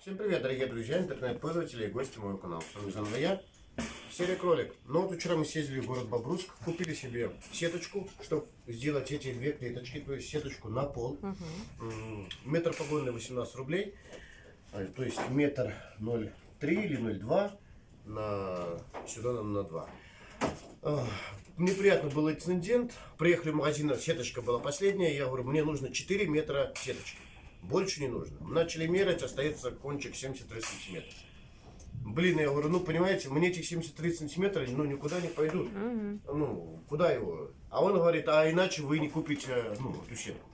Всем привет, дорогие друзья, интернет-пользователи и гости моего канала. С вами заново я, серия кролик. Ну вот вчера мы съездили в город Бобруйск, купили себе сеточку, чтобы сделать эти две клеточки, то есть сеточку на пол. М, Метр погонный 18 рублей, а, то есть метр 0,3 или 0,2 на сюда нам на 2. Ах, Неприятно был инцидент. Приехали в магазин, сеточка была последняя. Я говорю, мне нужно 4 метра сеточки. Больше не нужно. Начали мерять, остается кончик 73 сантиметра. Блин, я говорю, ну понимаете, мне этих 73 сантиметра ну никуда не пойдут. Ну, куда его? А он говорит, а иначе вы не купите ну, эту сетку.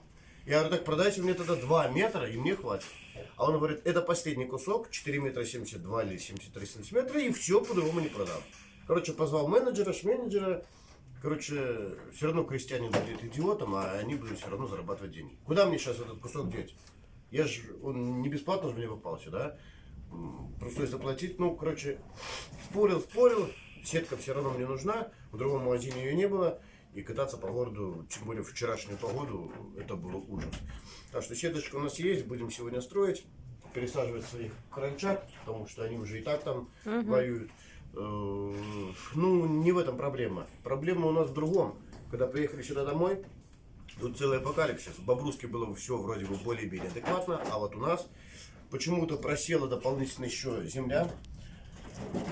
Я говорю, так продайте мне тогда 2 метра, и мне хватит. А он говорит, это последний кусок, 4 метра 72 или 73 сантиметра, и все, по-другому не продам. Короче, позвал менеджера, менеджера. Короче, все равно крестьянин будет идиотом, а они будут все равно зарабатывать деньги. Куда мне сейчас этот кусок деть? Я же, он не бесплатно же мне попался, да? Просто заплатить, ну, короче, спорил, спорил, сетка все равно мне нужна, в другом магазине ее не было, и кататься по городу, тем более в вчерашнюю погоду, это был ужас. Так что сеточка у нас есть, будем сегодня строить, пересаживать своих крольчат, потому что они уже и так там воюют. Э, Ну, не в этом проблема. Проблема у нас в другом. Когда приехали сюда домой, Тут целый апокалипсис. В Бобруске было все вроде бы более-менее адекватно, а вот у нас почему-то просела дополнительно еще земля.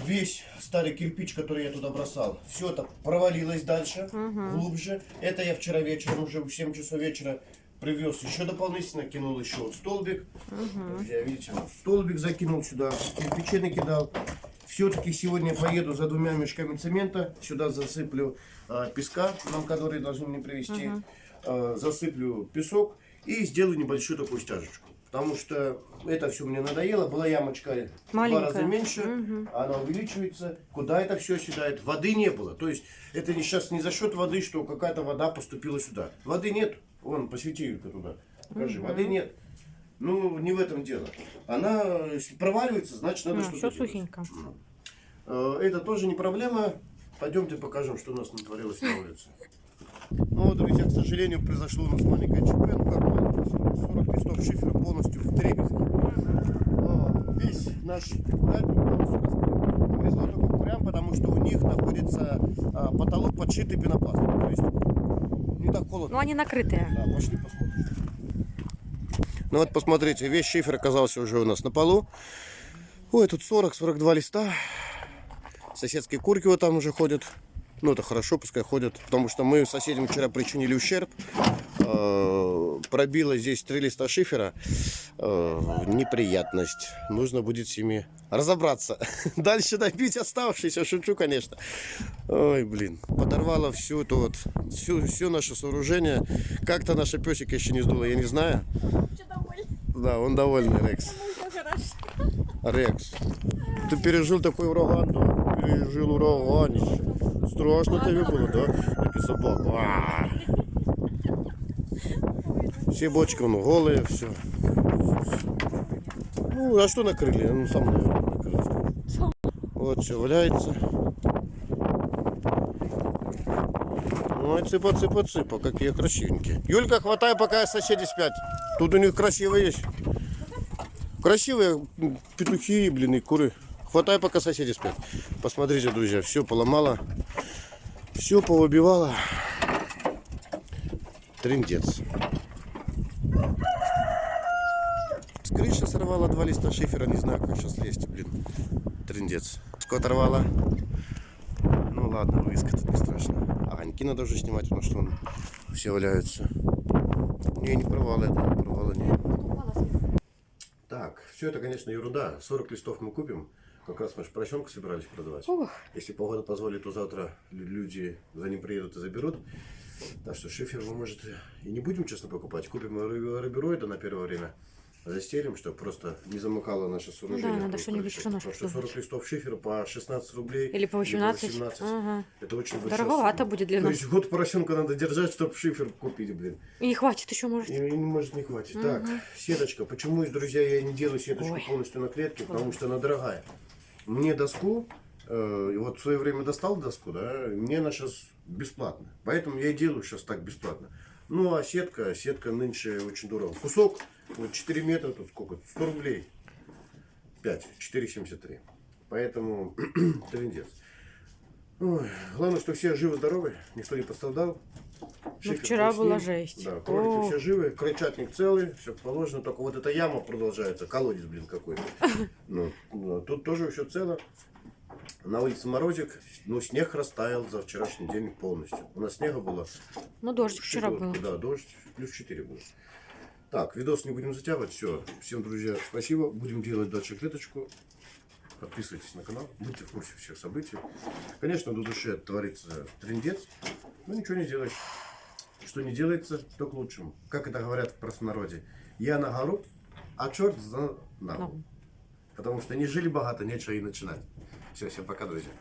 Весь старый кирпич, который я туда бросал, все это провалилось дальше, глубже. Это я вчера вечером, уже в 7 часов вечера, привез еще дополнительно, кинул еще вот столбик. Друзья, видите, вот столбик закинул сюда, кирпичи накидал. Все-таки сегодня поеду за двумя мешками цемента, сюда засыплю а, песка, нам который должны мне привезти, А, засыплю песок и сделаю небольшую такую стяжечку. Потому что это все мне надоело. Была ямочка в два Маленькая. раза меньше, она увеличивается. Куда это все седает? Воды не было. То есть это не сейчас не за счет воды, что какая-то вода поступила сюда. Воды нет. Вон, посвети Юлька туда. Покажи, воды нет. Ну, не в этом дело. Она, проваливается, значит надо Ну, что-то все делать. сухенько. Э, Это тоже не проблема. Пойдемте покажем, что у нас натворилось на улице. Ну вот, друзья, к сожалению, произошло у нас маленькое ЧП. Ну как маленькое? 40 листов шифера полностью в дребезги. А, Весь наш курятник полностью раскрыт. Повезло только курям, потому что у них находится а, потолок подшитый пенопластом. То есть не так холодно. Ну, они накрытые. Да, пошли посмотрим. Ну вот посмотрите, весь шифер оказался уже у нас на полу. Ой, тут 40-42 листа. Соседские курки вот там уже ходят. Ну это хорошо, пускай ходят. Потому что мы соседям вчера причинили ущерб. Э, Пробило здесь три листа шифера. Э, Неприятность. Нужно будет с ними разобраться. Дальше добить оставшиеся. Шучу, конечно. Ой, блин. Подорвало всю эту вот, всю, все наше сооружение. Как-то наша песика еще не сдула, я не знаю. Да, он довольный, Рекс. Рекс, ты пережил такой ураган, да? Пережил ураганище. Страшно тебе было, да? Собака. А. Все бочки, он голые, все. Ну, а что накрыли? Ну, сам, наверное. Вот все валяется. Ой, цыпа, цыпа, цыпа, какие красивенькие. Юлька, хватай, пока соседи спят. Тут у них красивые есть. Красивые петухи, блин, и куры. Хватай, пока соседи спят. Посмотрите, друзья, все поломало. Все повыбивало. Трындец. С крыши сорвала два листа шифера. Не знаю, как сейчас лезть, блин. Трындец. Что оторвала? Ну ладно, вывеска тут не страшно. А огоньки надо уже снимать, потому что он все валяются. Не, не порвало это, не порвало, не. Так, все это, конечно, ерунда. 40 листов мы купим. Как раз мы же поросенка собирались продавать. Ух. Если погода позволит, то завтра лю- люди за ним приедут и заберут. Так что шифер мы, может, и не будем, честно, покупать. Купим ры- рыбероида на первое время. Застелим, чтобы просто не замыкало наше сооружение. Ну надо что-нибудь равно, Потому что чтобы 40 листов шифера по 16 рублей. Или по 18. 18. Ага. Это очень большая Дороговато сумма. будет для То нас. есть год поросенка надо держать, чтобы шифер купить, блин. И не хватит еще, может. И, и не может не хватит. Так, сеточка. Почему, друзья, я не делаю сеточку Ой. полностью на клетке? Потому что она дорогая. Мне доску, э, вот в свое время достал доску, да, мне она сейчас бесплатно. Поэтому я и делаю сейчас так бесплатно. Ну, а сетка, сетка нынче очень дорого. Кусок, вот 4 метра, тут сколько? 100 рублей. 5, 4,73. Поэтому трендец. Ой, главное, что все живы-здоровы, никто не пострадал. Шифер Ну, вчера был с была жесть. Да, кролики О. все живы, крольчатник целый, все положено, только вот эта яма продолжается, колодец, блин, какой-то. Ну, ну, тут тоже все цело. На улице морозик, ну, снег растаял за вчерашний день полностью. У нас снега было Ну, дождь вчера был. Да, дождь, плюс 4 было. Так, видос не будем затягивать. Все. Всем, друзья, спасибо. Будем делать дальше клеточку. Подписывайтесь на канал, будьте в курсе всех событий. Конечно, до души творится трендец, но ничего не делаешь. Что не делается, то к лучшему. Как это говорят в простонародье. Я на гору, а черт за ногу. Ну. Потому что не жили богато, нечего и начинать. Все, всем пока, друзья.